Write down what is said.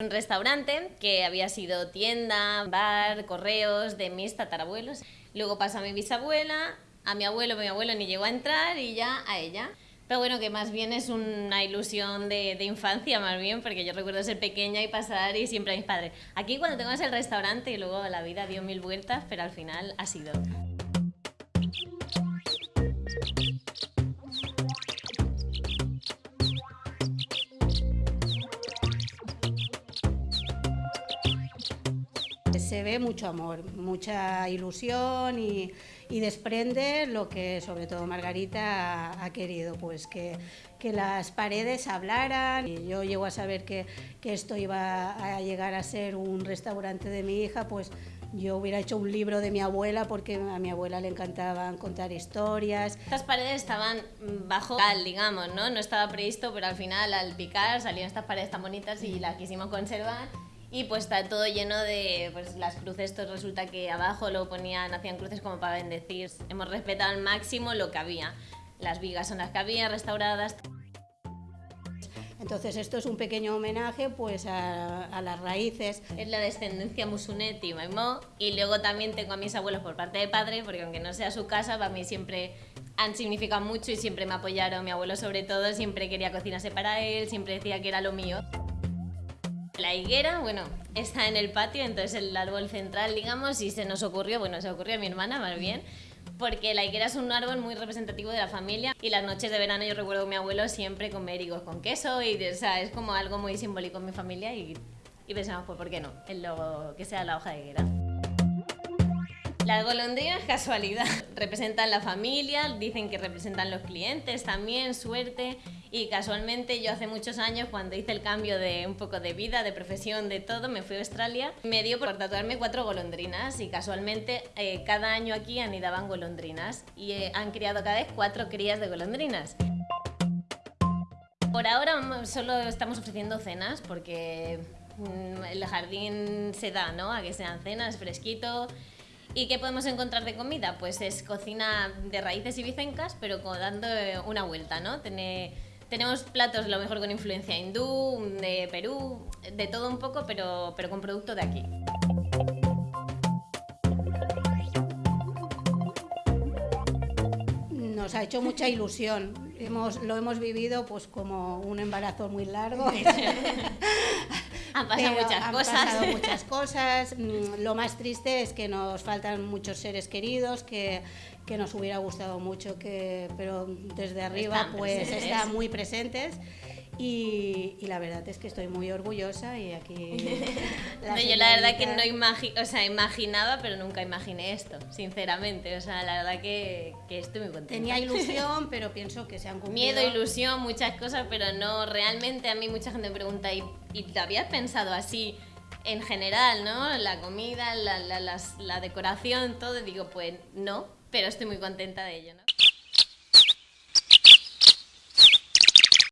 Un restaurante que había sido tienda, bar, correos de mis tatarabuelos. Luego pasó a mi bisabuela, a mi abuelo, mi abuelo ni llegó a entrar y ya a ella. Pero bueno, que más bien es una ilusión de, infancia, más bien, porque yo recuerdo ser pequeña y pasar y siempre a mis padres. Aquí cuando tengo el restaurante y luego la vida dio mil vueltas, pero al final ha sido. Se ve mucho amor, mucha ilusión y, desprende lo que sobre todo Margarita ha, querido, pues que, las paredes hablaran. Yo llego a saber que, esto iba a llegar a ser un restaurante de mi hija, pues yo hubiera hecho un libro de mi abuela porque a mi abuela le encantaban contar historias. Estas paredes estaban bajo cal, digamos, ¿no? No estaba previsto, pero al final al picar salían estas paredes tan bonitas y las quisimos conservar y pues está todo lleno de pues, las cruces, esto resulta que abajo lo ponían, hacían cruces como para bendecir. Hemos respetado al máximo lo que había. Las vigas son las que había, restauradas. Entonces esto es un pequeño homenaje pues a, a las raíces. Es la descendencia musuneti, maimó, y luego también tengo a mis abuelos por parte de padre, porque aunque no sea su casa, para mí siempre han significado mucho y siempre me apoyaron. Mi abuelo sobre todo siempre quería cocinarse para él, siempre decía que era lo mío. La higuera, bueno, está en el patio, entonces el árbol central, digamos, y se nos ocurrió, bueno, se ocurrió a mi hermana más bien, porque la higuera es un árbol muy representativo de la familia y las noches de verano yo recuerdo a mi abuelo siempre comer higos con queso y o sea, es como algo muy simbólico en mi familia y, y pensamos, pues, ¿por qué no? En lo que sea la hoja de higuera. Las golondrinas, casualidad, representan la familia, dicen que representan los clientes también, suerte. Y casualmente yo hace muchos años, cuando hice el cambio de un poco de vida, de profesión, de todo, me fui a Australia, me dio por tatuarme cuatro golondrinas y casualmente eh, cada año aquí anidaban golondrinas y eh, han criado cada vez cuatro crías de golondrinas. Por ahora solo estamos ofreciendo cenas porque mm, el jardín se da, ¿no? A que sean cenas, fresquito. ¿Y qué podemos encontrar de comida? Pues es cocina de raíces ibicencas, pero dando una vuelta, ¿no? Tiene, tenemos platos lo mejor con influencia hindú, de Perú, de todo un poco, pero, pero con producto de aquí. Nos ha hecho mucha ilusión. Hemos, lo hemos vivido pues como un embarazo muy largo. Han pasado Pero muchas han cosas. pasado muchas cosas. Mm, Lo más triste es que nos faltan muchos seres queridos, que, que nos hubiera gustado mucho, que, pero desde arriba Están pues presentes. están muy presentes. Y, y la verdad es que estoy muy orgullosa y aquí... Yo la verdad que no imagi o sea, imaginaba, pero nunca imaginé esto, sinceramente. O sea, la verdad que, que estoy muy contenta. Tenía ilusión, pero pienso que se han cumplido. Miedo, ilusión, muchas cosas, pero no, realmente a mí mucha gente me pregunta, ¿y, y te habías pensado así en general, no? La comida, la, la, las- la decoración, todo, y digo, pues no, pero estoy muy contenta de ello, ¿no?